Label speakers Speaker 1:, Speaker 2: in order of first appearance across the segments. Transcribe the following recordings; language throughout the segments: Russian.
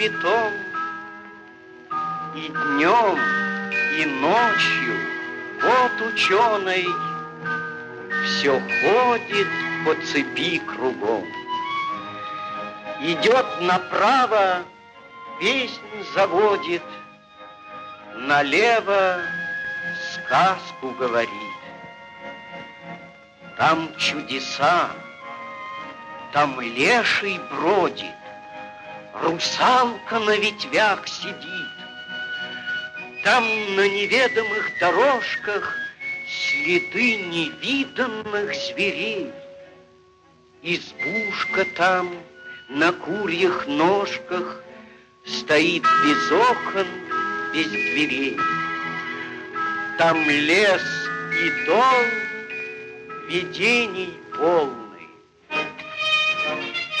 Speaker 1: на дубе том, И днем, и ночью вот ученый Все ходит по цепи кругом. Идет направо, песнь заводит, Налево сказку говорит. Там чудеса, там леший бродит, Русалка на ветвях сидит. Там на неведомых дорожках Следы невиданных зверей. Избушка там на курьих ножках Стоит без окон, без дверей. Там лес и дом видений полный.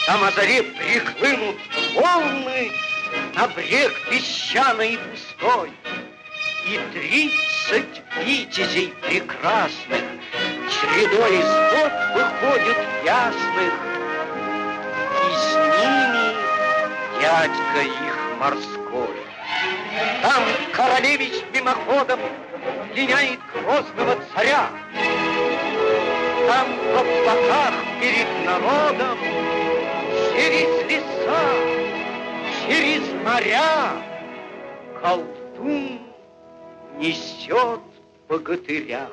Speaker 1: Там о заре прихлынут волны На брег песчаный и пустой. И тридцать витязей прекрасных Чередой из вод выходят ясных, И с ними дядька их морской. Там королевич мимоходом Линяет грозного царя. Там в облаках перед народом Через леса, через моря Колдун несет богатыря.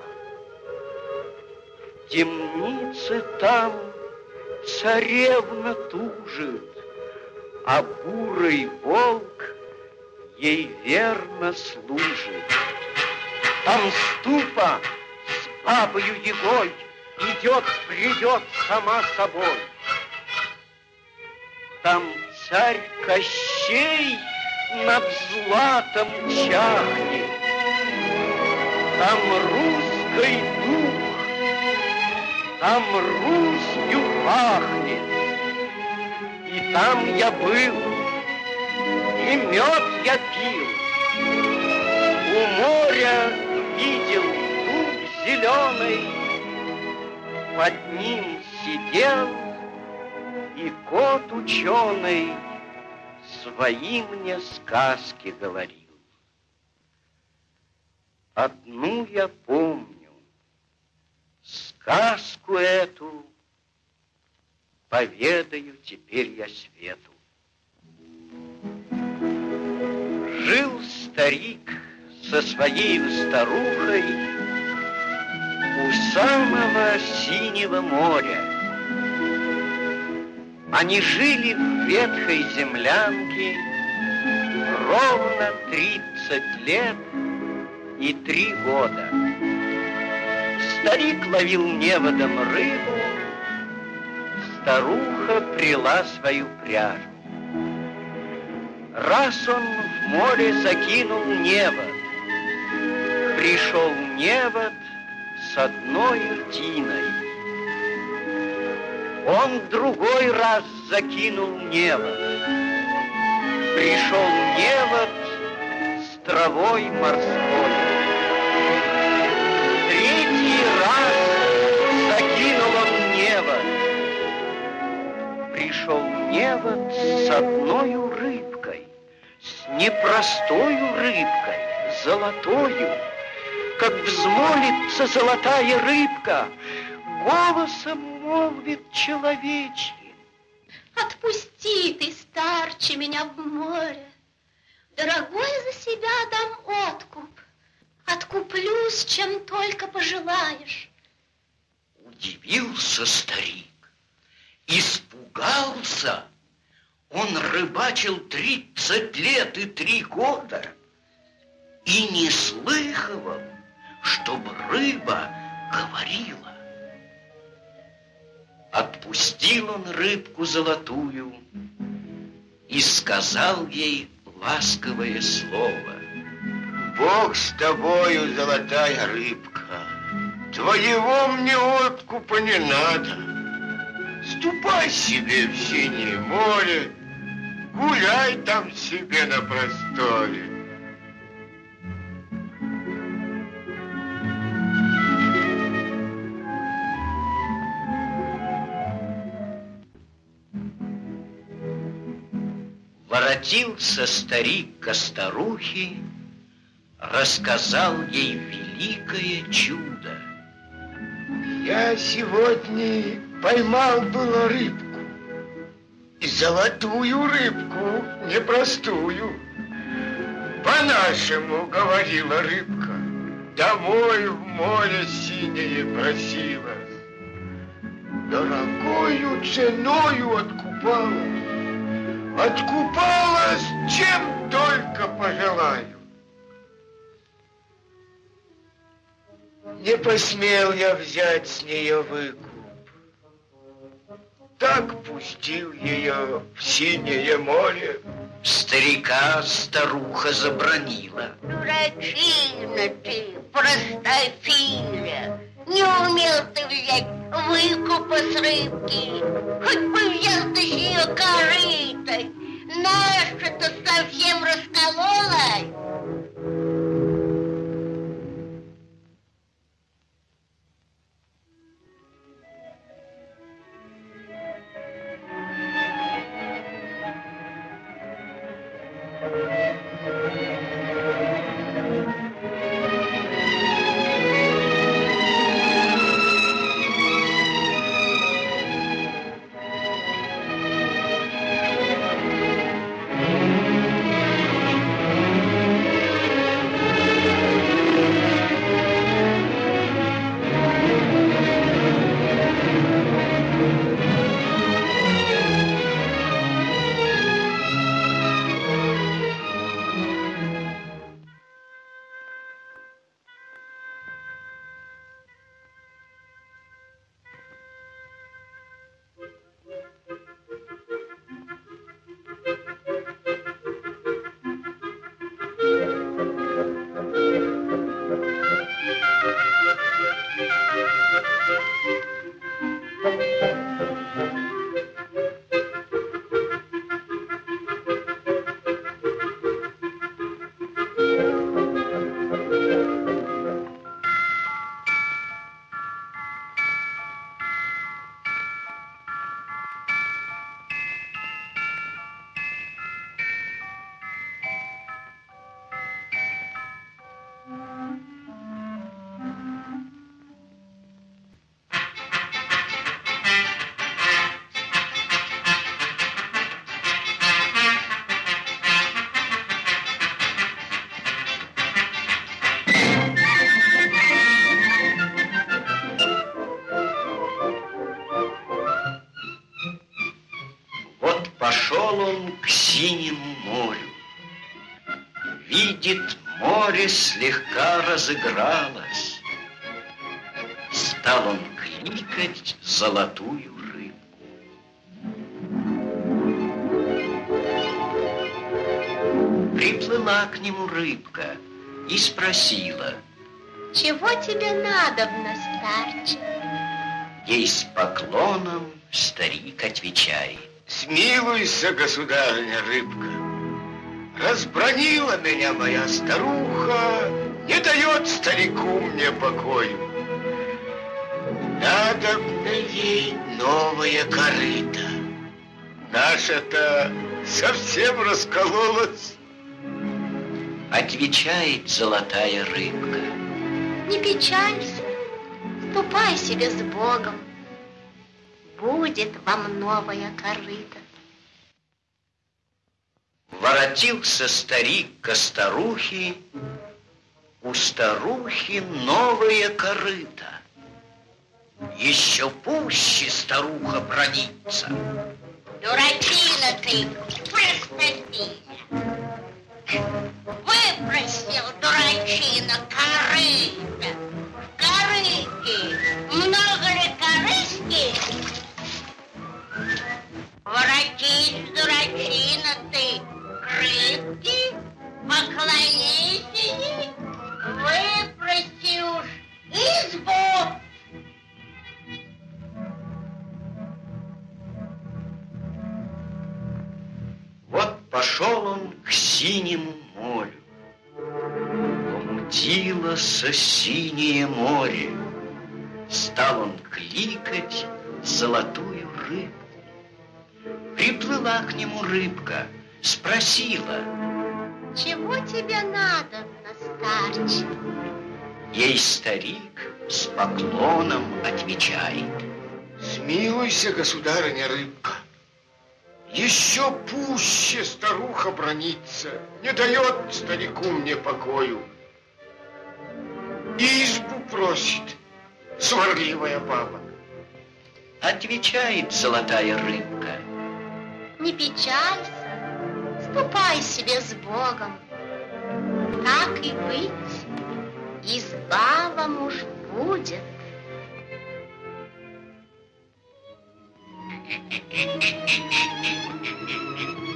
Speaker 1: В темнице там царевна тужит, А бурый волк ей верно служит. Там ступа с бабою Егой Идет, придет сама собой. Там царь Кощей над златом чахнет, Там русский дух, там Русью пахнет, И там я был, и мед я пил. У моря видел дуб зеленый, под ним сидел и кот ученый свои мне сказки говорил. Одну я помню, сказку эту поведаю теперь я свету. Жил старик со своей старухой у самого синего моря. Они жили в ветхой землянке ровно 30 лет и три года. Старик ловил неводом рыбу, старуха прила свою пряжу. Раз он в море закинул невод, Пришел невод с одной тиной. Он другой раз закинул невод, Пришел невод с травой морской. Третий раз закинул он невод, Пришел невод с одной рыбой непростою рыбкой, золотою, как взмолится золотая рыбка, голосом молвит человечьим.
Speaker 2: Отпусти ты, старче, меня в море, Дорогой за себя дам откуп, Откуплюсь, чем только пожелаешь.
Speaker 1: Удивился старик, испугался, он рыбачил 30 лет и три года и не слыхивал, чтобы рыба говорила. Отпустил он рыбку золотую и сказал ей ласковое слово.
Speaker 3: Бог с тобою, золотая рыбка, твоего мне откупа не надо. Ступай себе в синее море, Гуляй там себе на просторе.
Speaker 1: Воротился старик к старухе, рассказал ей великое чудо.
Speaker 3: Я сегодня поймал было рыбку. И золотую рыбку, непростую. По-нашему говорила рыбка, домой в море синее просила. Дорогою ценою откупалась, откупалась, чем только пожелаю. Не посмел я взять с нее выкуп. Так пустил ее в синее море.
Speaker 1: Старика старуха забронила.
Speaker 4: Дурачина ты, простофиля. Не умел ты взять выкупа с рыбки. Хоть бы взял ты с нее корытой. Наша-то совсем раскололась.
Speaker 1: Слегка разыгралось. Стал он кликать золотую рыбку. Приплыла к нему рыбка и спросила,
Speaker 2: Чего тебе надобно, старче?
Speaker 1: ей с поклоном старик отвечает.
Speaker 3: Смилуйся, государыня рыбка. Разбронила меня моя старуха, не дает старику мне покою. Надо мне ей новая корыта. Наша-то совсем раскололась.
Speaker 1: Отвечает золотая рыбка.
Speaker 2: Не печалься, ступай себе с Богом. Будет вам новая корыта.
Speaker 1: Воротился старик ко старухе, у старухи новая корыта. Еще пуще старуха бронится.
Speaker 4: Дурачина ты, простофиля. Выпросил дурачина корыто. В много ли корыски? Воротись, дурачина ты, к рыбке, поклонись выпроси уж избу.
Speaker 1: Вот пошел он к синему морю. Помутилось синее море. Стал он кликать золотую рыбку. Приплыла к нему рыбка спросила,
Speaker 2: Чего тебе надо, старче?
Speaker 1: Ей старик с поклоном отвечает.
Speaker 3: Смилуйся, государыня рыбка. Еще пуще старуха бронится, не дает старику мне покою. Избу просит сварливая баба.
Speaker 1: Отвечает золотая рыбка.
Speaker 2: Не печалься, ступай себе с Богом. Так и быть, изба вам уж будет.
Speaker 1: Пошел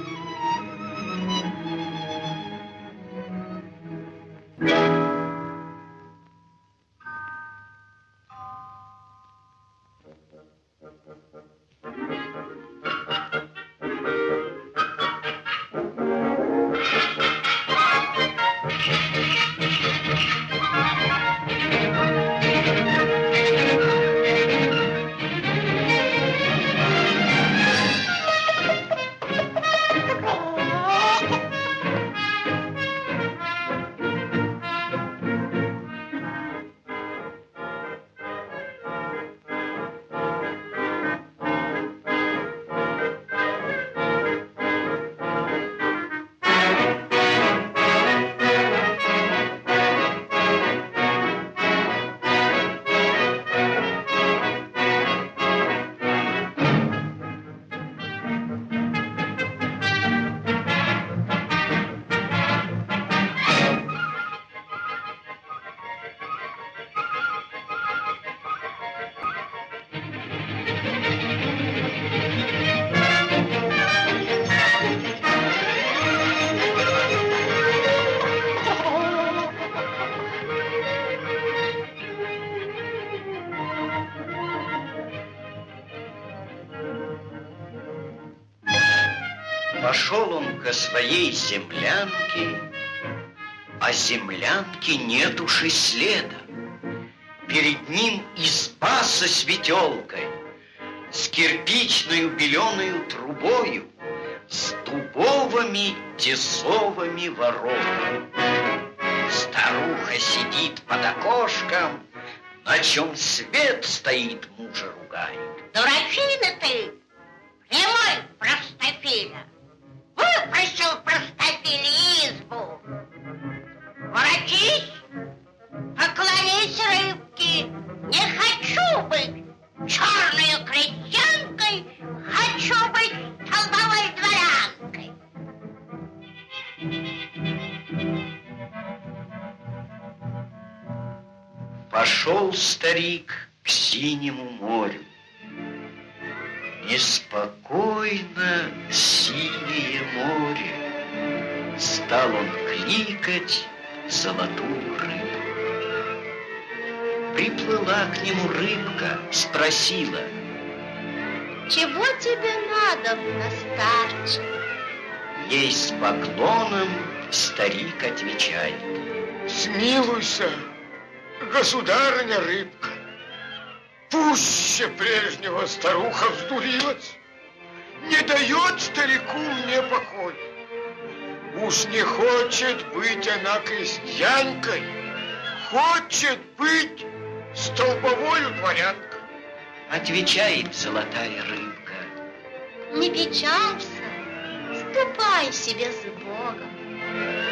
Speaker 1: своей землянке, а землянки нет уж следа. Перед ним изба со светелкой, с кирпичной беленую трубою, с дубовыми тесовыми воротами. Старуха сидит под окошком, на чем свет стоит, мужа ругает.
Speaker 4: Дурачина ты, прямой простофиля. Выпросил простофиле избу. Воротись, поклонись рыбке. Не хочу быть черной крестьянкой, хочу быть столбовой дворянкой.
Speaker 1: Пошел старик к синему морю. Неспокойно синее море. Стал он кликать золотую рыбу. Приплыла к нему рыбка, спросила,
Speaker 2: Чего тебе надо, старче?
Speaker 1: ей с поклоном старик отвечает.
Speaker 3: Смилуйся, государыня рыбка. Пуще прежнего старуха вздурилась. Не дает старику мне покой. Уж не хочет быть она крестьянкой, хочет быть столбовою дворянкой.
Speaker 1: Отвечает золотая рыбка.
Speaker 2: Не печалься, ступай себе с Богом.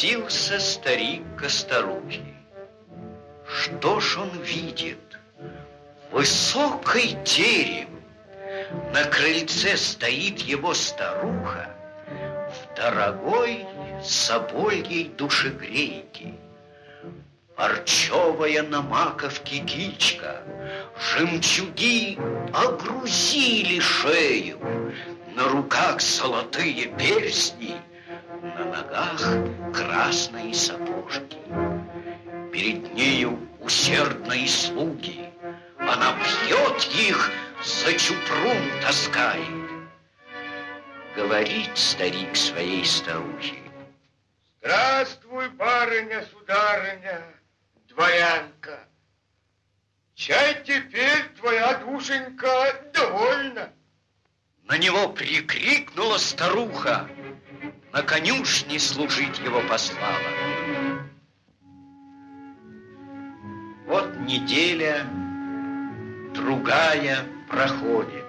Speaker 1: Воротился старик к старухе. Что ж он видит? Высокий терем. На крыльце стоит его старуха в дорогой собольей душегрейке. Парчевая на маковке кичка, Жемчуги огрузили шею, На руках золотые перстни, На ногах красные сапожки. Перед нею усердные слуги, Она бьет их, за чупрун таскает. Говорит старик своей старухе.
Speaker 3: Здравствуй, барыня, сударыня, дворянка. Чай теперь твоя душенька довольна.
Speaker 1: На него прикрикнула старуха, на конюшне служить его послала. Вот неделя, другая проходит.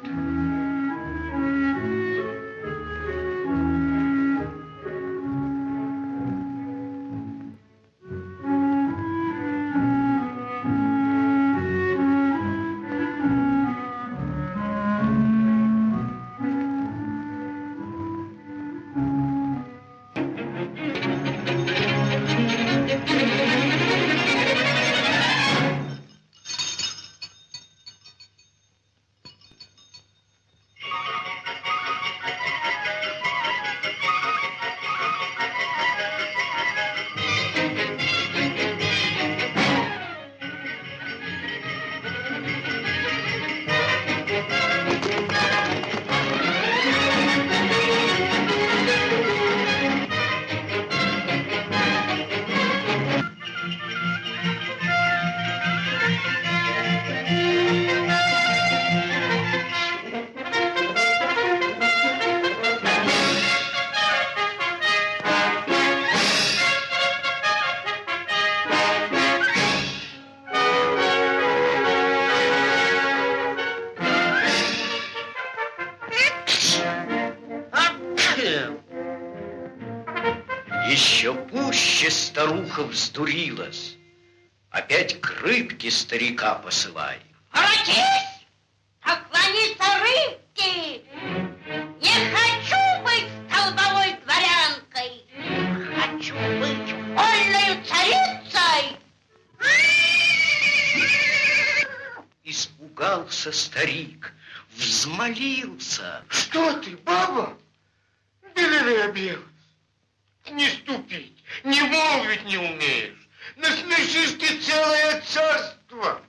Speaker 1: Старуха вздурилась. Опять к рыбке старика посылай.
Speaker 4: Воротись! Поклониться рыбке! Не хочу быть столбовой дворянкой! Хочу быть вольною царицей!
Speaker 1: Испугался старик, взмолился.
Speaker 3: Что ты, баба? Белевая белая. Не ступить, не молвить не умеешь. Насмешишь ты целое царство.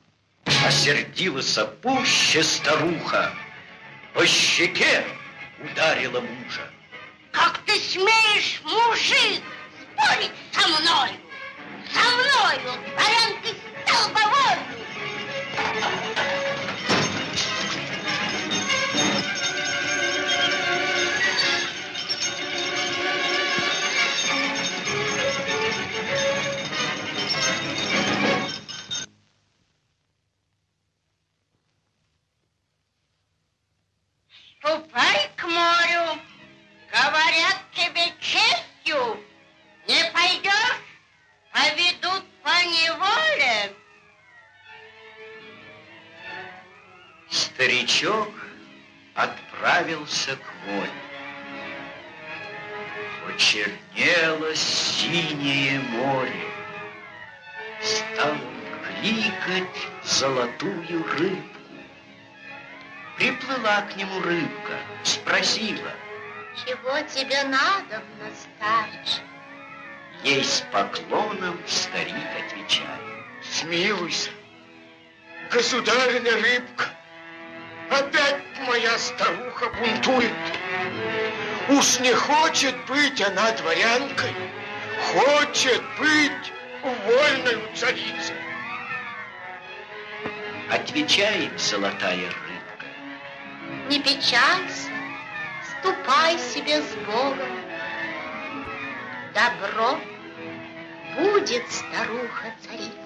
Speaker 1: Осердилась пуще старуха. По щеке ударила мужа.
Speaker 4: Как ты смеешь, мужик,
Speaker 1: Приплыла к нему рыбка, спросила.
Speaker 2: Чего тебе надо, старче?
Speaker 1: Ей с поклоном старик отвечает.
Speaker 3: Смилуйся, государыня рыбка. Опять моя старуха бунтует. Уж не хочет быть она дворянкой, хочет быть вольной царицей.
Speaker 1: Отвечает золотая рыбка.
Speaker 2: Не печалься, ступай себе с Богом. Добро будет старуха царицей.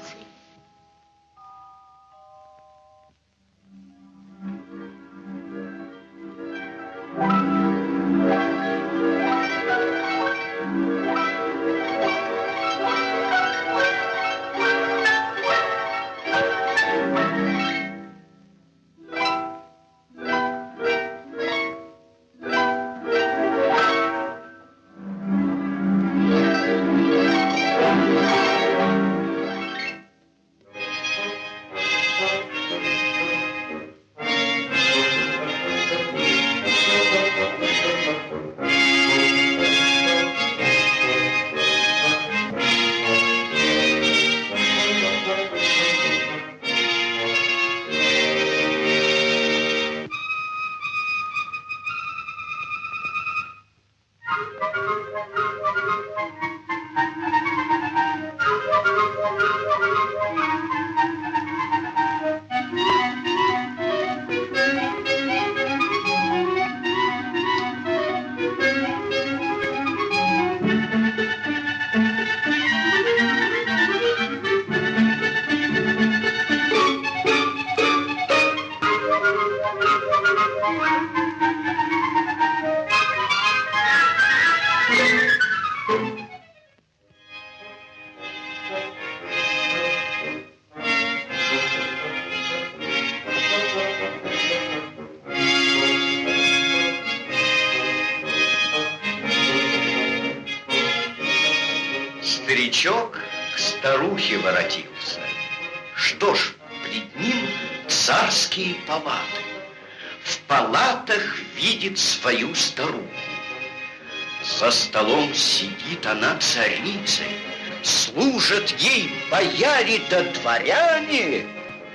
Speaker 1: За столом сидит она царицей. Служат ей бояре да дворяне,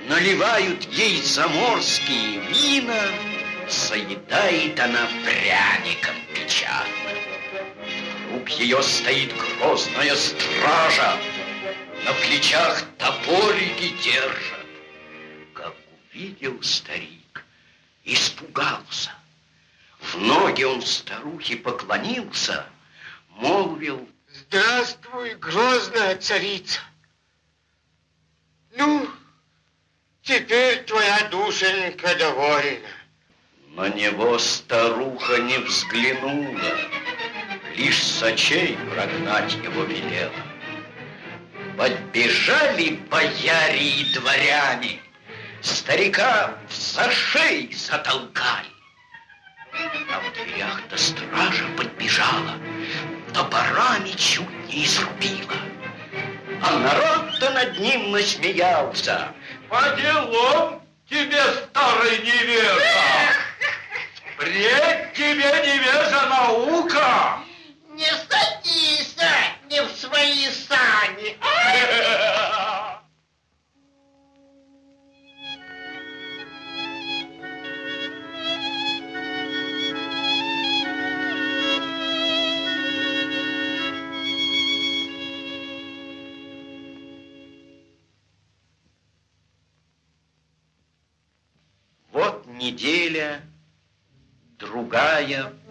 Speaker 1: Наливают ей заморские вина, Заедает она пряником печатным. Вокруг ее стоит грозная стража, На плечах топорики держат. Как увидел старик, испугался. В ноги он старухе поклонился, молвил,
Speaker 3: Здравствуй, грозная царица. Ну, теперь твоя душенька довольна.
Speaker 1: На него старуха не взглянула, Лишь с очей прогнать его велела. Подбежали бояре и дворяне, Старика за шеи затолкали. А в дверях-то стража подбежала, Топорами чуть не изрубила. А народ-то над ним насмеялся.
Speaker 3: По делам тебе, старый невежа! Пред тебе, невежа, наука!
Speaker 1: Другая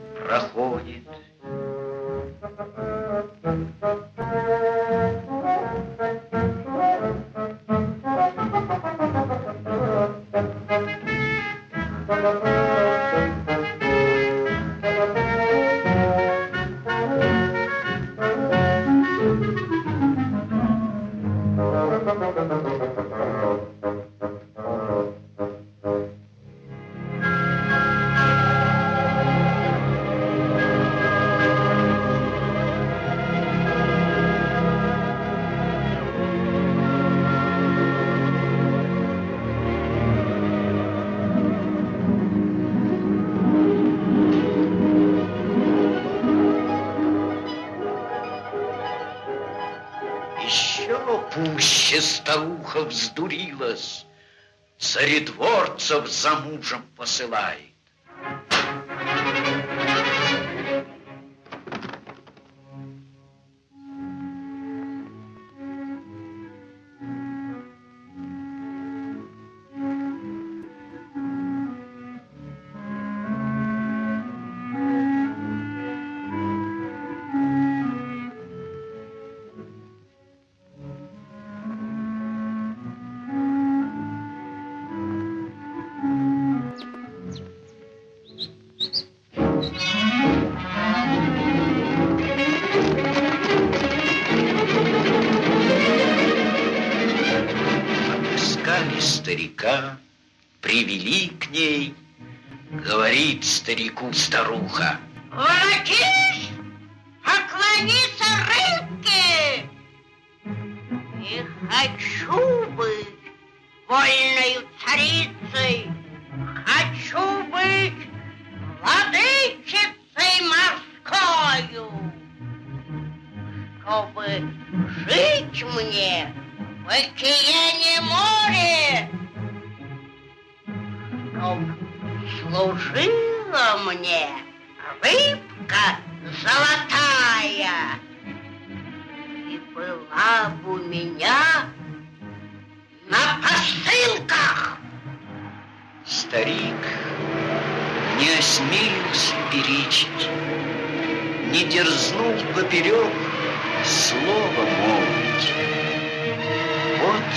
Speaker 1: пуще старуха вздурилась, Царедворцев за мужем посылает. Привели к ней, говорит старику старуха.
Speaker 4: Воротись, рыбка золотая. И была бы у меня на посылках.
Speaker 1: Старик не осмелился перечить, не дерзнул поперек слова молвить. Вот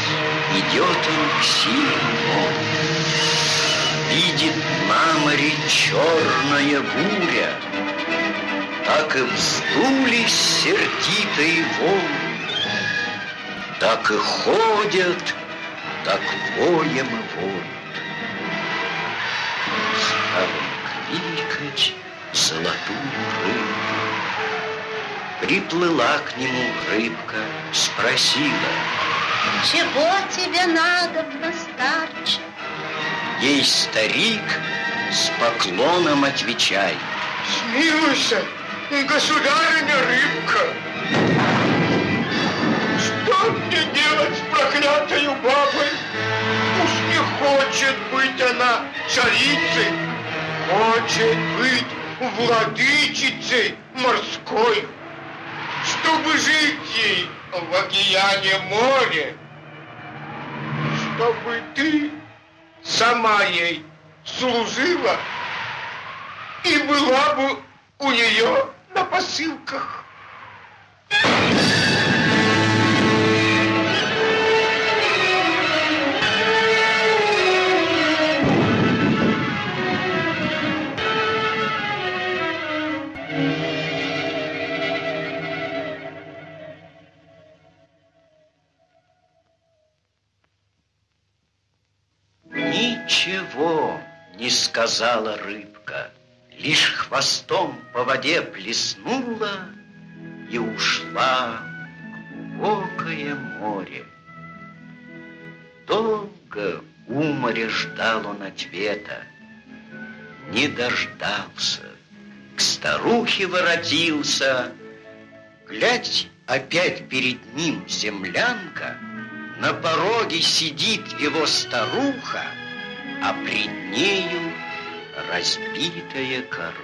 Speaker 1: идет он к синему Видит на море черная буря, Так и вздулись сердитые волны, Так и ходят, так воем и воют. Стал кликать золотую рыбку. Приплыла к нему рыбка, спросила.
Speaker 2: Чего тебе надо, старче?
Speaker 1: Ей старик с поклоном отвечает.
Speaker 3: Смилуйся, государыня рыбка. Что мне делать с проклятою бабой? Уж не хочет быть она царицей, хочет быть владычицей морской, чтобы жить ей в океане море, чтобы ты сама ей служила и была бы у нее на посылках.
Speaker 1: Ничего не сказала рыбка, Лишь хвостом по воде плеснула И ушла в глубокое море. Долго у моря ждал он ответа, Не дождался, к старухе воротился, Глядь, опять перед ним землянка, На пороге сидит его старуха, А пред нею разбитая корова.